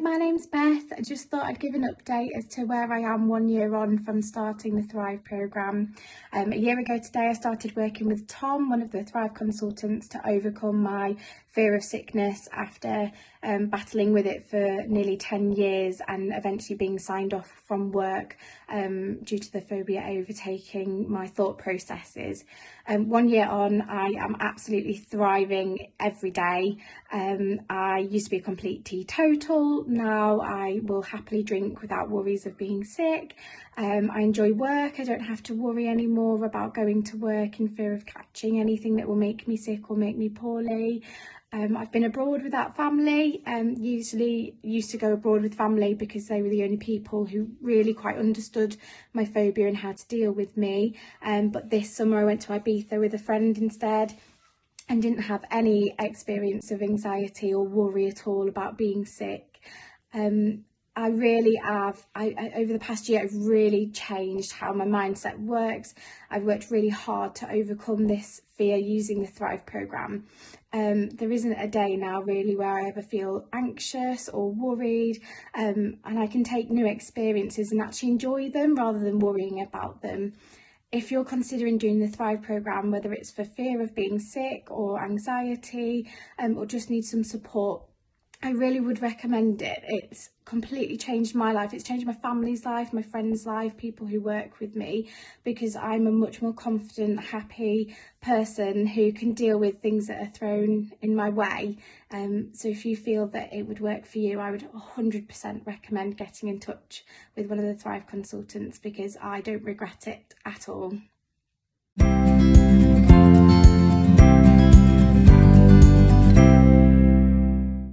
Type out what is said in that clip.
my name's Beth. I just thought I'd give an update as to where I am one year on from starting the Thrive programme. Um, a year ago today I started working with Tom, one of the Thrive consultants, to overcome my fear of sickness after um, battling with it for nearly 10 years and eventually being signed off from work um, due to the phobia overtaking my thought processes. Um, one year on I am absolutely thriving every day. Um, I used to be a complete teetotal, now I will happily drink without worries of being sick. Um, I enjoy work, I don't have to worry anymore about going to work in fear of catching anything that will make me sick or make me poorly. Um, I've been abroad without family, um, usually used to go abroad with family because they were the only people who really quite understood my phobia and how to deal with me. Um, but this summer I went to Ibiza with a friend instead and didn't have any experience of anxiety or worry at all about being sick. Um, I really have, I, I, over the past year, I've really changed how my mindset works. I've worked really hard to overcome this fear using the Thrive programme. Um, there isn't a day now really where I ever feel anxious or worried um, and I can take new experiences and actually enjoy them rather than worrying about them. If you're considering doing the Thrive programme, whether it's for fear of being sick or anxiety um, or just need some support, I really would recommend it. It's completely changed my life. It's changed my family's life, my friends' life, people who work with me, because I'm a much more confident, happy person who can deal with things that are thrown in my way. Um, so if you feel that it would work for you, I would 100% recommend getting in touch with one of the Thrive consultants because I don't regret it at all.